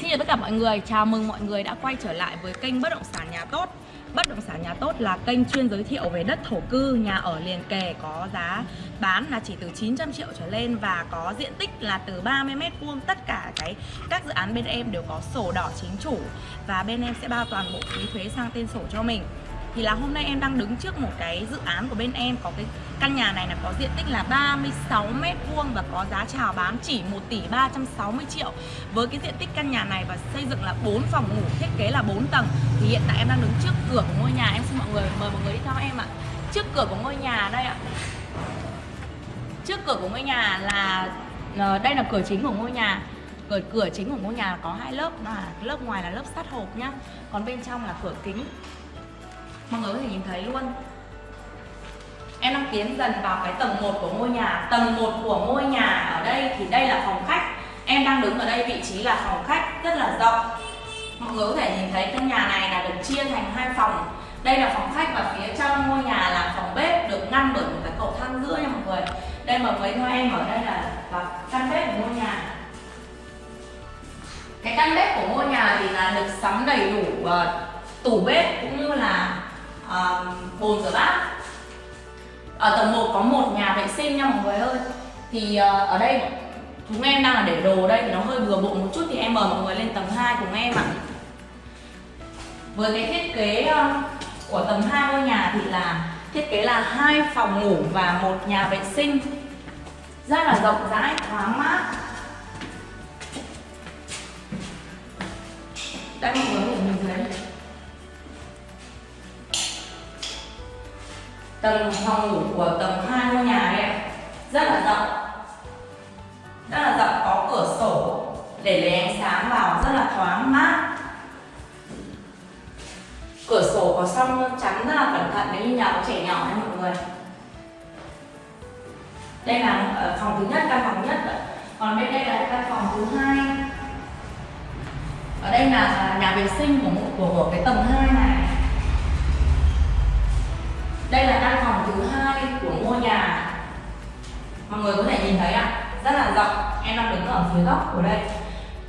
Xin chào tất cả mọi người, chào mừng mọi người đã quay trở lại với kênh Bất động sản nhà tốt. Bất động sản nhà tốt là kênh chuyên giới thiệu về đất thổ cư, nhà ở liền kề có giá bán là chỉ từ 900 triệu trở lên và có diện tích là từ 30m2 tất cả cái các dự án bên em đều có sổ đỏ chính chủ và bên em sẽ bao toàn bộ phí thuế sang tên sổ cho mình thì là hôm nay em đang đứng trước một cái dự án của bên em, có cái căn nhà này là có diện tích là 36 mét vuông và có giá chào bán chỉ 1 tỷ 360 triệu. Với cái diện tích căn nhà này và xây dựng là 4 phòng ngủ, thiết kế là 4 tầng, thì hiện tại em đang đứng trước cửa của ngôi nhà. Em xin mọi người mời mọi người đi theo em ạ. Trước cửa của ngôi nhà đây ạ. Trước cửa của ngôi nhà là ờ, đây là cửa chính của ngôi nhà. Cửa cửa chính của ngôi nhà có hai lớp là lớp ngoài là lớp sắt hộp nhá. Còn bên trong là cửa kính mọi người có thể nhìn thấy luôn. Em đang tiến dần vào cái tầng 1 của ngôi nhà. Tầng 1 của ngôi nhà ở đây thì đây là phòng khách. Em đang đứng ở đây vị trí là phòng khách rất là rộng. Mọi người có thể nhìn thấy căn nhà này là được chia thành hai phòng. Đây là phòng khách và phía trong ngôi nhà là phòng bếp được ngăn bởi một cái cầu thang giữa nha mọi người. Đây mà với theo em ở đây là, là căn bếp của ngôi nhà. Cái căn bếp của ngôi nhà thì là được sắm đầy đủ uh, tủ bếp cũng như là uh, bồn rửa bát. Ở tầng 1 có một nhà vệ sinh nha mọi người ơi. Thì uh, ở đây chúng em đang là để đồ đây thì nó hơi bừa bộn một chút thì em mời mọi người lên tầng 2 cùng em ạ. Với cái thiết kế uh, của tầng 2 ngôi nhà thì là thiết kế là hai phòng ngủ và một nhà vệ sinh. Rất là rộng rãi thoáng mát. Tầng phòng ngủ của tầng hai ngôi nhà này ạ. Rất là rộng. Rất là rộng có cửa sổ để lấy ánh sáng vào rất là thoáng mát. Cửa sổ có song chắn rất là cẩn thận nếu như nhà có trẻ nhỏ nha mọi người. Đây là ờ, phòng thứ nhất căn phòng nhất còn bên đây là căn phòng thứ hai. Ở đây là nhà vệ sinh của của, của cái tầng 2 này. Mọi người có thể nhìn thấy ạ rất là rộng. Em đang đứng ở phía góc của đây.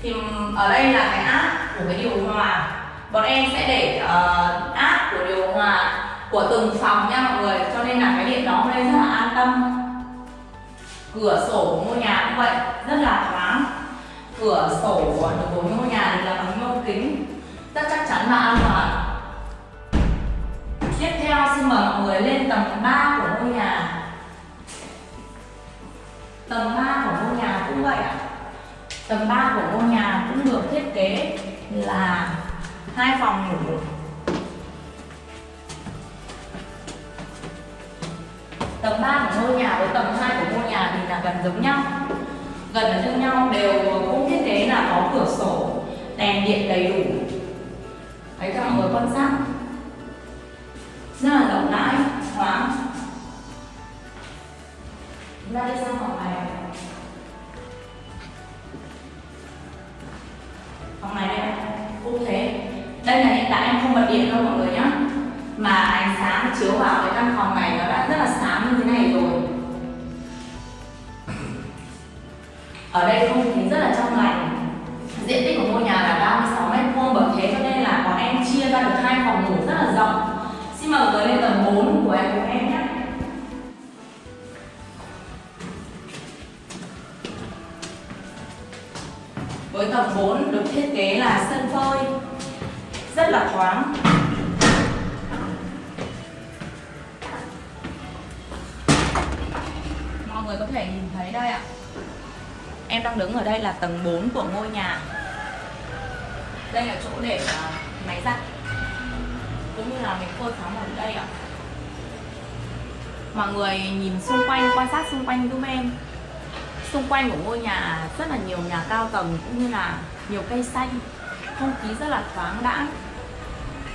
Thì ở đây là cái áp của cái điều hòa. Bọn em sẽ để ờ, uh, áp của điều hòa của từng phòng nha mọi người. Cho nên là cái điện đó đây rất là an tâm. Cửa sổ của ngôi nhà cũng vậy rất là thoáng. Cửa sổ của ngôi nhà thì là bằng nhôm kính. Rất chắc chắn và an toàn. Tầng 3 của ngôi nhà cũng được thiết kế là hai phòng ngủ. Tầng 3 của ngôi nhà với tầng 2 của ngôi nhà thì là gần giống nhau. Gần ở như nhau, đều cũng thiết kế là có cửa sổ, Đèn điện đầy đủ. Đấy cho mọi người quan sát. Rất là rộng rãi. Hiện tại em không bật điện đâu mọi người nhé mà ánh sáng chiếu vào cái căn phòng này nó đã rất là sáng như thế này rồi. Ở đây không khí rất là trong lành. Diện tích của ngôi nhà là 36 mét vuông bởi thế cho nên là bọn em chia ra được hai phòng ngủ rất là rộng. Xin mời mọi người lên tầng 4 của em của em nhé. Với tầng 4 được thiết kế là sân phơi rất là thoáng. Mọi người có thể nhìn thấy đây ạ. Em đang đứng ở đây là tầng 4 của ngôi nhà. Đây là chỗ để à, máy giặt cũng như là mình phơi sóng ở đây ạ mọi người nhìn xung quanh, quan sát xung quanh giúp em xung quanh của ngôi nhà rất là nhiều nhà cao tầng cũng như là nhiều cây xanh không khí rất là thoáng đãng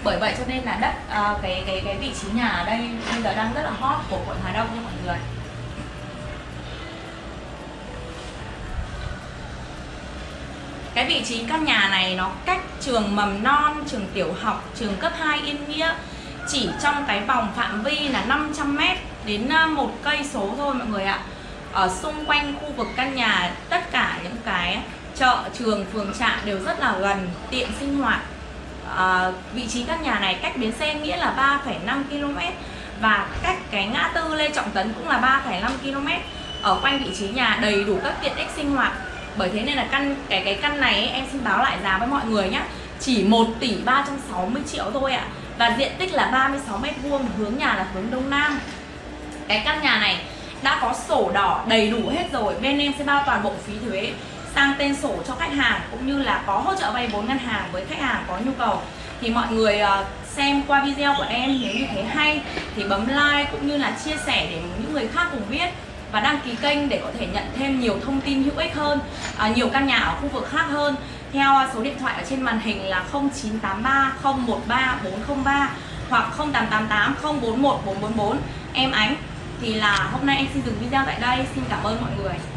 bởi vậy cho nên là đất à, cái cái cái vị trí nhà ở đây bây giờ đang rất là hot của quận Hà Đông nha mọi người Cái vị trí căn nhà này nó cách trường mầm non, trường tiểu học, trường cấp 2 Yên Nghĩa chỉ trong cái vòng phạm vi là 500m đến à, một cây số thôi mọi người ạ. Ở xung quanh khu vực căn nhà tất cả những cái chợ trường phường trạm đều rất là gần tiện sinh hoạt à, vị trí căn nhà này cách bến xe nghĩa là 3,5 km và cách cái ngã tư Lê Trọng Tấn cũng là 3,5 km. Ở quanh vị trí nhà đầy đủ các tiện ích sinh hoạt. Bởi thế nên là căn cái cái căn này ấy, em xin báo lại giá với mọi người nhé chỉ 1 tỷ 360 triệu thôi ạ. Và diện tích là 36 mét vuông hướng nhà là hướng đông nam. Cái căn nhà này đã có sổ đỏ đầy đủ hết rồi. Bên em sẽ bao toàn bộ phí thuế sang tên sổ cho khách hàng cũng như là có hỗ trợ vay vốn ngân hàng với khách hàng có nhu cầu. Thì mọi người ờ, xem qua video của em nếu như thấy hay thì bấm like cũng như là chia sẻ để những người khác cùng biết và đăng ký kênh để có thể nhận thêm nhiều thông tin hữu ích hơn à, nhiều căn nhà ở khu vực khác hơn. Theo ờ, số điện thoại ở trên màn hình là 0983 013 403 hoặc 0888 041 444 em Ánh thì là hôm nay em xin dừng video tại đây. Xin cảm ơn mọi người.